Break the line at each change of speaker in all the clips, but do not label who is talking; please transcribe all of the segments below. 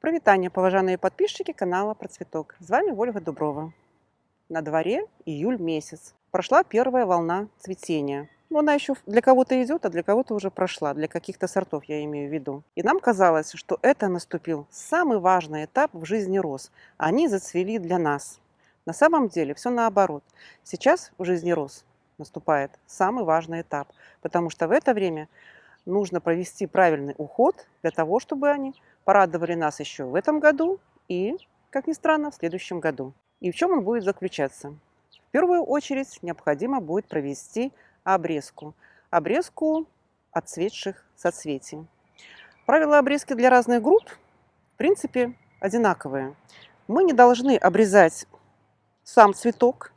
Прывітанне паважаныя подписчики канала про цветок. С вами Ольга Дуброва. На дворе июль месяц. Прошла первая волна цветения. Но она еще для кого-то идет, а для кого-то уже прошла, для каких-то сортов я имею в виду. И нам казалось, что это наступил самый важный этап в жизни роз. Они зацвели для нас. На самом деле все наоборот. Сейчас в жизни роз наступает самый важный этап, потому что в это время нужно провести правильный уход для того, чтобы они порадовали нас еще в этом году и, как ни странно, в следующем году. И в чем он будет заключаться? В первую очередь необходимо будет провести обрезку. Обрезку отцветших соцветий. Правила обрезки для разных групп, в принципе, одинаковые. Мы не должны обрезать сам цветок.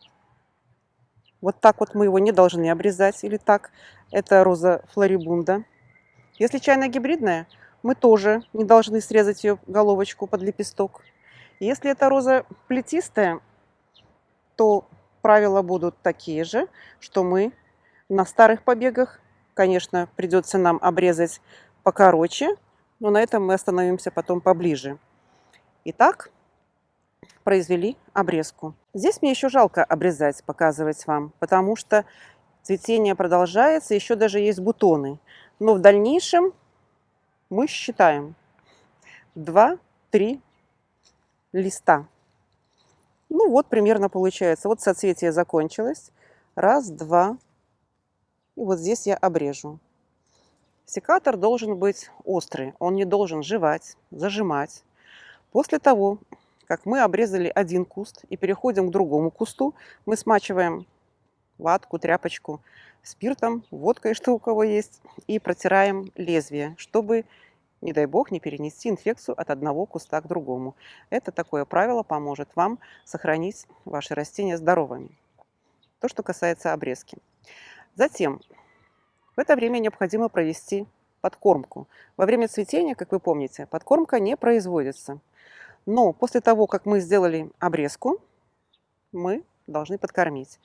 Вот так вот мы его не должны обрезать. Или так. Это роза флорибунда. Если чайная гибридная, мы тоже не должны срезать ее головочку под лепесток. Если это роза плетистая, то правила будут такие же, что мы на старых побегах, конечно, придется нам обрезать покороче, но на этом мы остановимся потом поближе. Итак, произвели обрезку. Здесь мне еще жалко обрезать, показывать вам, потому что цветение продолжается, еще даже есть бутоны. Но в дальнейшем мы считаем 2-3 листа. Ну вот примерно получается. Вот соцветие закончилось. Раз, два. И вот здесь я обрежу. Секатор должен быть острый. Он не должен жевать, зажимать. После того, как мы обрезали один куст и переходим к другому кусту, мы смачиваем ватку, тряпочку спиртом, водкой, что у кого есть, и протираем лезвие, чтобы, не дай бог, не перенести инфекцию от одного куста к другому. Это такое правило поможет вам сохранить ваши растения здоровыми. То, что касается обрезки. Затем в это время необходимо провести подкормку. Во время цветения, как вы помните, подкормка не производится. Но после того, как мы сделали обрезку, мы должны подкормить.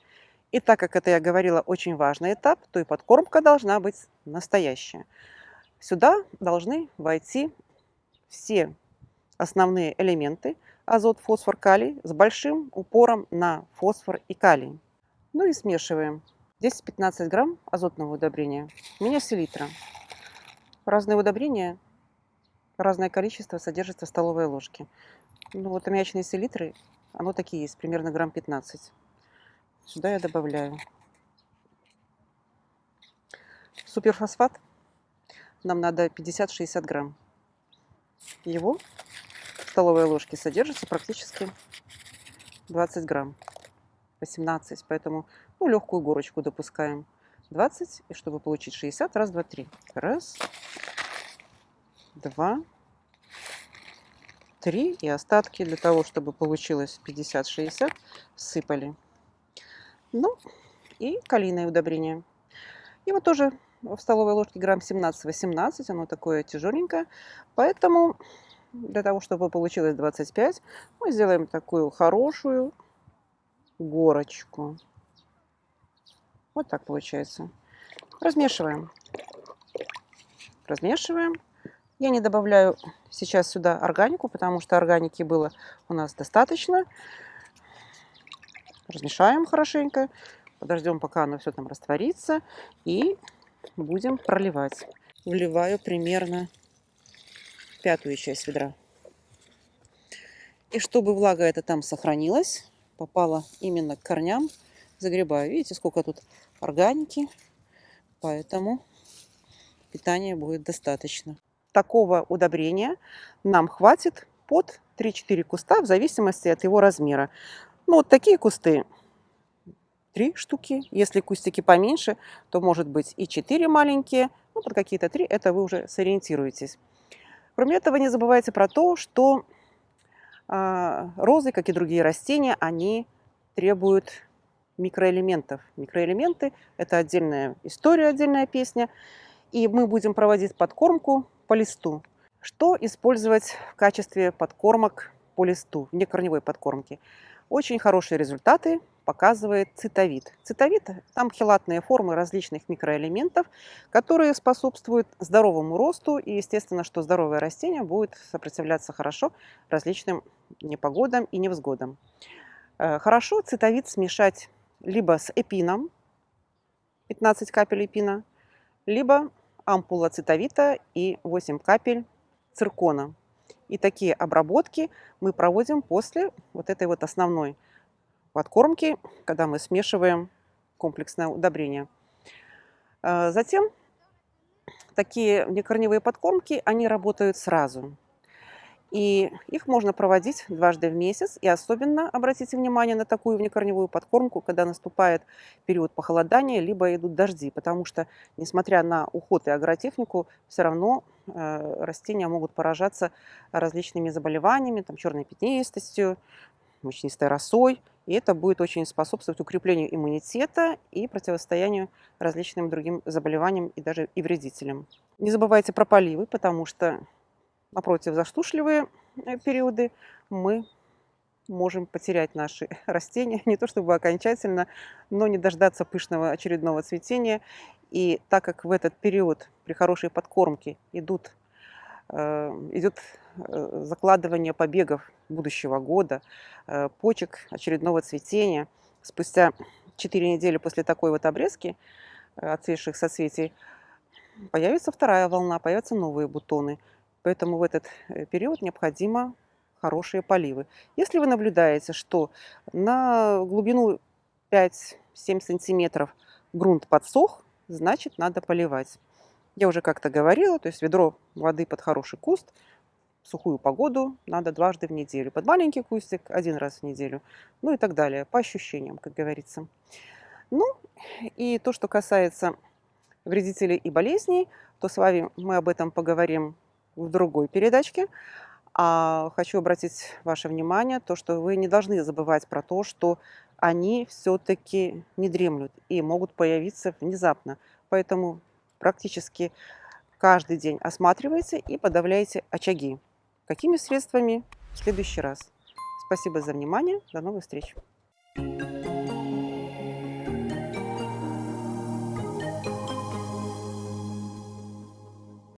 И так как это, я говорила, очень важный этап, то и подкормка должна быть настоящая. Сюда должны войти все основные элементы азот, фосфор, калий с большим упором на фосфор и калий. Ну и смешиваем 10-15 грамм азотного удобрения. У меня селитра. Разные удобрения разное количество содержится в столовой ложке. Ну вот аммиачные селитры, оно такие есть, примерно грамм 15. Сюда я добавляю. Суперфосфат нам надо 50-60 грамм. Его в столовой ложке содержится практически 20 грамм. 18, поэтому ну, легкую горочку допускаем. 20, и чтобы получить 60, раз, два, три. Раз, два, три. И остатки для того, чтобы получилось 50-60, сыпали. Ну, и калийное удобрение. Его тоже в столовой ложке грамм 17-18, оно такое тяжеленькое. Поэтому для того, чтобы получилось 25, мы сделаем такую хорошую горочку. Вот так получается. Размешиваем. Размешиваем. Я не добавляю сейчас сюда органику, потому что органики было у нас достаточно. Размешаем хорошенько. Подождем, пока оно все там растворится. И будем проливать. Вливаю примерно пятую часть ведра. И чтобы влага эта там сохранилась, попала именно к корням, загребаю. Видите, сколько тут органики. Поэтому питания будет достаточно такого удобрения нам хватит под 3-4 куста в зависимости от его размера. Ну, вот такие кусты три штуки. Если кустики поменьше, то может быть и 4 маленькие. Ну, под какие-то 3, это вы уже сориентируетесь. Кроме этого, не забывайте про то, что э, розы, как и другие растения, они требуют микроэлементов. Микроэлементы – это отдельная история, отдельная песня. И мы будем проводить подкормку по листу. Что использовать в качестве подкормок по листу, вне корневой подкормки? Очень хорошие результаты показывает цитовид. Цитовид – там хелатные формы различных микроэлементов, которые способствуют здоровому росту. И, естественно, что здоровое растение будет сопротивляться хорошо различным непогодам и невзгодам. Э, хорошо цитовид смешать либо с эпином, 15 капель эпина, либо ампула цитовита и 8 капель циркона. И такие обработки мы проводим после вот этой вот основной подкормки, когда мы смешиваем комплексное удобрение. А, затем такие некорневые подкормки, они работают сразу. И их можно проводить дважды в месяц. И особенно обратите внимание на такую внекорневую подкормку, когда наступает период похолодания, либо идут дожди. Потому что, несмотря на уход и агротехнику, все равно э, растения могут поражаться различными заболеваниями, там, черной пятнистостью, мучнистой росой. И это будет очень способствовать укреплению иммунитета и противостоянию различным другим заболеваниям и даже и вредителям. Не забывайте про поливы, потому что напротив засушливые э, периоды мы можем потерять наши растения, не то чтобы окончательно, но не дождаться пышного очередного цветения. И так как в этот период при хорошей подкормке идут, э, идет э, закладывание побегов будущего года, почек очередного цветения, спустя 4 недели после такой вот обрезки отцветших соцветий появится вторая волна, появятся новые бутоны. Поэтому в этот э, период необходимо хорошие поливы. Если вы наблюдаете, что на глубину 5-7 сантиметров грунт подсох, значит надо поливать. Я уже как-то говорила, то есть ведро воды под хороший куст, в сухую погоду надо дважды в неделю. Под маленький кустик один раз в неделю, ну и так далее, по ощущениям, как говорится. Ну и то, что касается вредителей и болезней, то с вами мы об этом поговорим в другой передачке. А хочу обратить ваше внимание, то, что вы не должны забывать про то, что они все-таки не дремлют и могут появиться внезапно. Поэтому практически каждый день осматривайте и подавляйте очаги. Какими средствами? В следующий раз. Спасибо за внимание. До новых встреч. thank you